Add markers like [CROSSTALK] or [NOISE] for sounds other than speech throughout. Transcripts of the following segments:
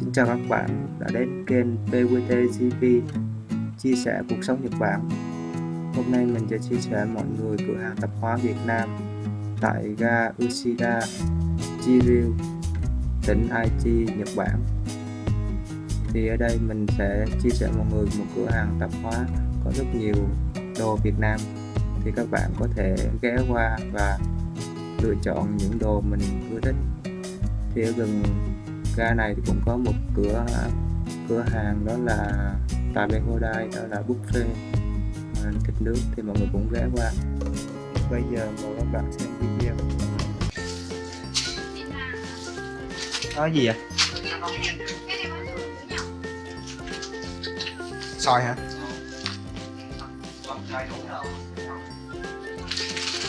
Xin chào các bạn đã đến kênh PWT GP chia sẻ cuộc sống Nhật Bản. Hôm nay mình sẽ chia sẻ mọi người cửa hàng tạp hóa Việt Nam tại ga Ushida, Chiryu, tỉnh Aichi, Nhật Bản. Thì ở đây mình sẽ chia sẻ mọi người một cửa hàng tạp hóa có rất nhiều đồ Việt Nam thì các bạn có thể ghé qua và lựa chọn những đồ mình ưa thích thì ở gần ga này thì cũng có một cửa cửa hàng đó là Tabe Hodai đó là buffet à, thịt nướng thì mọi người cũng ghé qua bây giờ mời các bạn xem video Đó gì vậy? Xoài hả?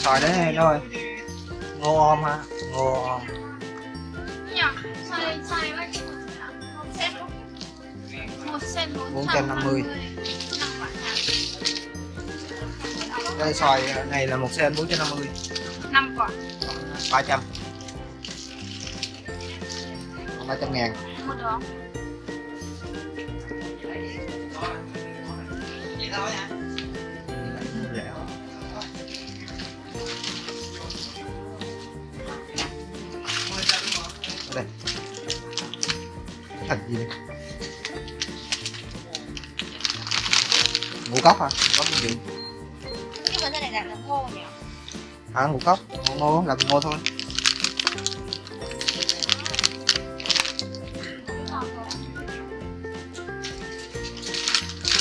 Xoài đấy đâu rồi? Ngô om ha? Ngô om bốn trăm năm mươi. Đây xoài này là một sen 450 năm quả 300 Còn 300 ngàn. Một đó đây thành gì đây ngũ cốc hả có cái gì nhưng mà cái này là làm khô nhỉ à ngũ cốc ngô ngô làm ngô thôi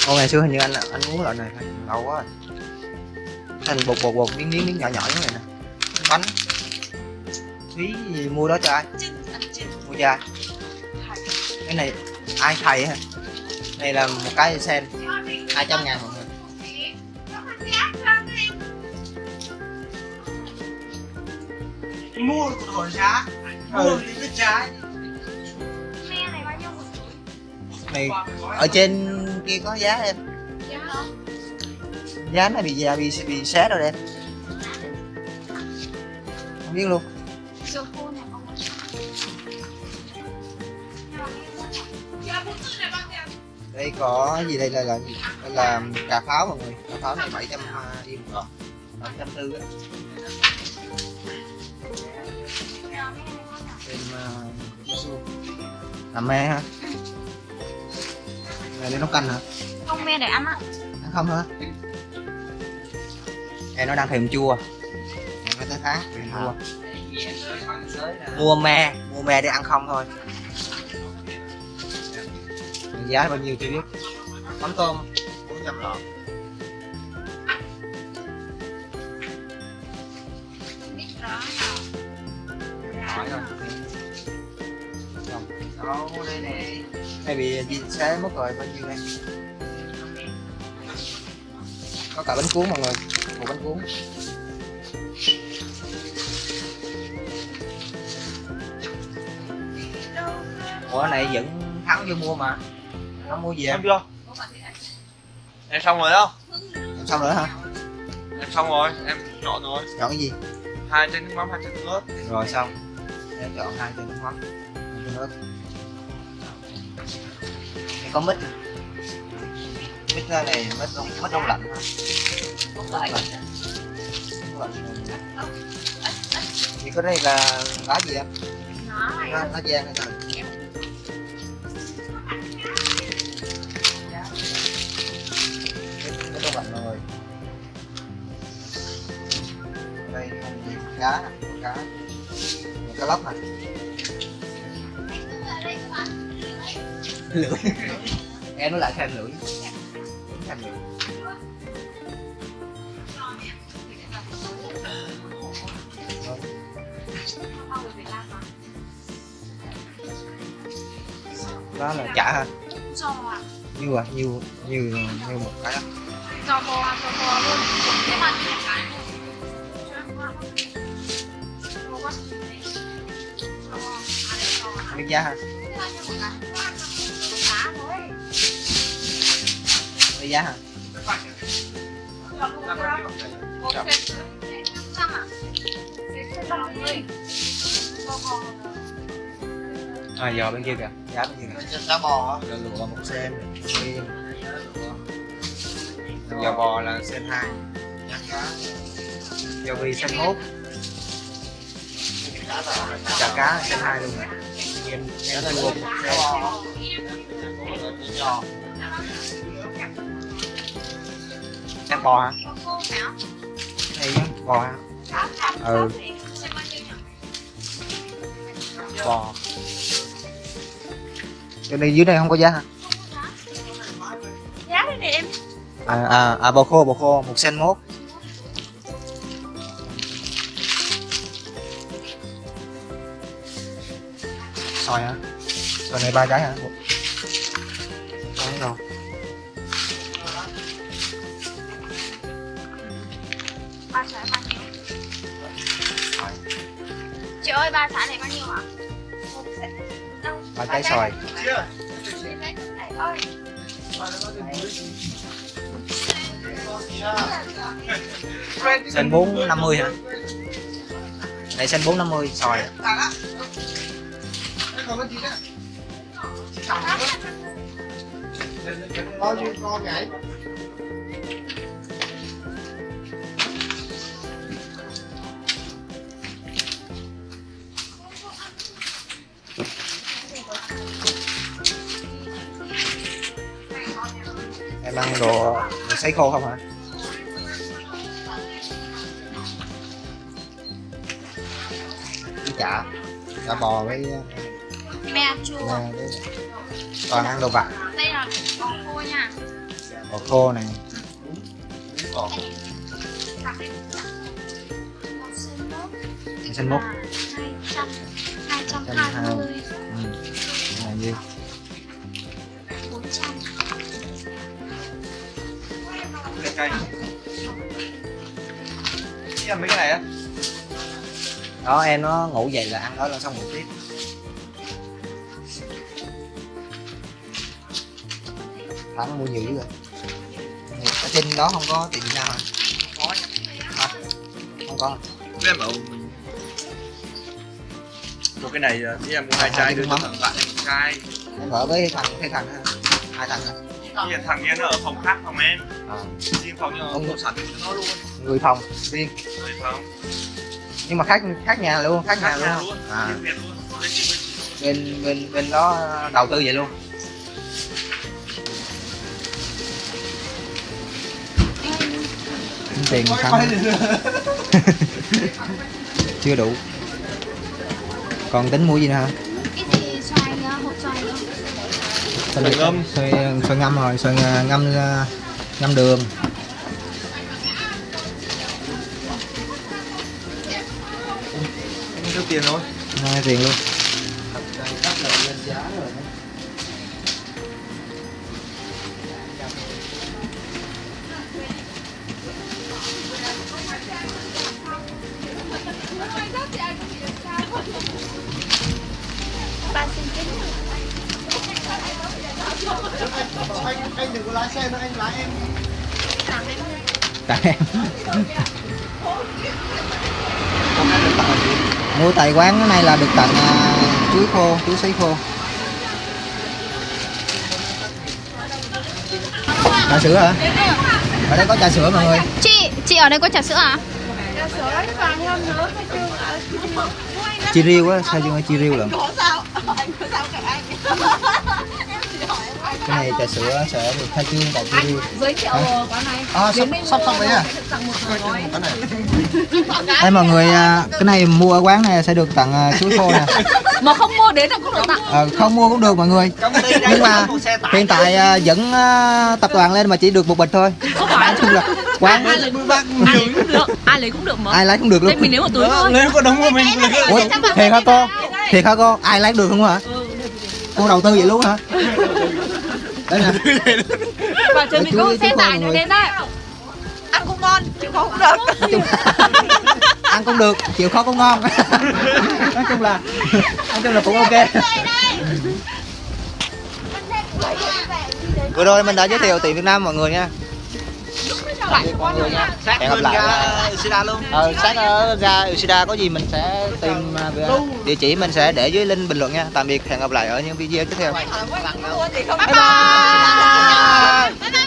Ô, ngày xưa hình như anh anh uống loại này lâu quá rồi. Thành bột bột bột, miếng miếng miếng nhỏ nhỏ như này nè. Bánh. Phí gì mua đó cho ai? Mua cho ai? Cái này ai thầy hả? Này là một cái sen 200 ngàn mọi người. mua đổi giá mua thì biết trái me này ở trên kia có giá em. giá Giá này bị già bị bị xé rồi em. Không biết luôn. Đây có gì đây là là gì? đây là cà pháo mọi người. Cà pháo này 700 yên một lon 740 á. Thêm uh, làm me ha. Này để nấu canh hả? Không me để ăn á. Ăn không hả? Em nó đang thèm chua. Nói tới khác thèm chua. Mua me. Mua me để ăn không thôi giá bao nhiêu chưa biết. Mắm tôm 400 lọ. Hỏi rồi đâu đây này bị gì xé mất rồi, bao nhiêu đây? Có cả bánh cuốn mọi người, một bánh cuốn. Ủa, này vẫn thắng vô mua mà thắng mua gì em em chưa em xong rồi không em xong nữa hả? Em xong rồi em chọn rồi. Chọn cái gì? Hai chén nước mắm hai chén nước ớt. Rồi xong. Em chọn hai chén nước mắm hai chén nước Đây có mít mít ra này mít đông mít đông lạnh hả? Đông lạnh. Đông lạnh. thì cái đây là lá gì em? Lá, lá giang hay sao cá nè cá. Một cá lóc nè lưỡi. [LAUGHS] Em nó lại thêm lưỡi. Thêm lưỡi. Đó là chả hả? Giò à nhiêu à nhiêu nhiêu nhiêu một cái. Đó giò bò à giò bò luôn. Thế mà cái biết giá hả biết giá hả à giờ bên kia kìa. Giá bên kia kìa. Giá bò giờ lụa một sen. Giờ bò là sen hai. Giờ vi sen mốt chả cá sen hai luôn em em một Giá sen bò hả? Này á, bò hả? Ừ. Bò. Cái này dưới đây không có giá hả? Giá đây này em. À à, à bò khô bò khô một sen mốt xoài hả? Xoài này ba trái hả? Đấy rồi. Ba trái bao nhiêu? Chị ơi, ba trái này bao nhiêu hả? Ba trái xoài. Cái sen bốn năm mươi hả? Này sen bốn năm mươi xoài còn cái gì đó Bao nhiêu con vậy em ăn đồ, đồ sấy khô không hả? Chả. Chả bò với Me chua. với toàn ăn đồ vặt Đây là bò khô nha. bò khô này đây. Một sen mốt. sen mốt là 200 220 ừ. là nhiêu 400 Lên cây mấy cái này á đó em nó ngủ dậy là ăn đó là xong ngủ tiếp thắng mua nhiều dữ rồi. Trên đó không có tiệm Việt Nam hả Có Hả? không có. Bảo mình Một cái này chị em mua hai chai đưa cho thằng bạn em một chai. Em ở với thằng cái thằng hai thằng hả Bây giờ thằng kia nó ở phòng khác phòng em. À. Riêng phòng nhưng không cho nó luôn. Người phòng riêng. Rồi phòng. Nhưng mà khác khác nhà luôn khác nhà Khác nhà luôn luôn. À. Luôn. Chị bên bên bên đó đầu tư vậy luôn tiền không [LAUGHS] chưa đủ. Còn tính mua gì nữa hả? Cái gì? Xoài ờ, hộp xoài nữa. Xoài ngâm. xoài, xoài ngâm rồi xoài ngâm ờ, ngâm đường. Em tiêu tiền thôi Hai tiền luôn ba xin chín Anh, anh đừng có lái xe nữa, anh lái em làm em tại em mua tại quán cái này là được tặng à, chuối khô chuối sấy khô. Trà sữa hả? Ở đây có trà sữa mọi người. Chị chị ở đây có trà sữa à chi riêu á sao dương chi riêu lận cái này trà sữa sẽ được khai trương tại chi riêu giới thiệu quán này. À, sắp sắp xong Cái này. Đây mọi người à, cái này mua ở quán này sẽ được tặng à, chuối khô nè. [LAUGHS] Mà không mua đến là cũng được tặng. Ờ, không mua cũng được mọi người. Nhưng mà hiện tại à, dẫn à, tập đoàn lên mà chỉ được một bịch thôi. Không phải. Là quán ai lấy ai lấy cũng được. Ai lấy cũng được mà. Ai lấy cũng được đây luôn mình lấy một túi thôi. Nếu có đúng của mình Ủa, thiệt hả cô thiệt hả cô ai lấy được không hả? Cô đầu tư vậy luôn hả? Đây nè và chờ mình có xe tải mọi nữa người. đến đây ăn cũng ngon chịu khó cũng được. Nói chung ăn cũng được chịu khó cũng ngon. Nói chung là nói chung là cũng ok. Vừa rồi mình đã giới thiệu tiệm Việt Nam mọi người nha hẹn gặp lại Usida luôn. Ờ sáng ở ra Usida có gì mình sẽ tìm à, à, địa chỉ mình sẽ để dưới link bình luận nha. Tạm biệt hẹn gặp lại ở những video tiếp theo. Bye bye, bye, bye. bye, bye.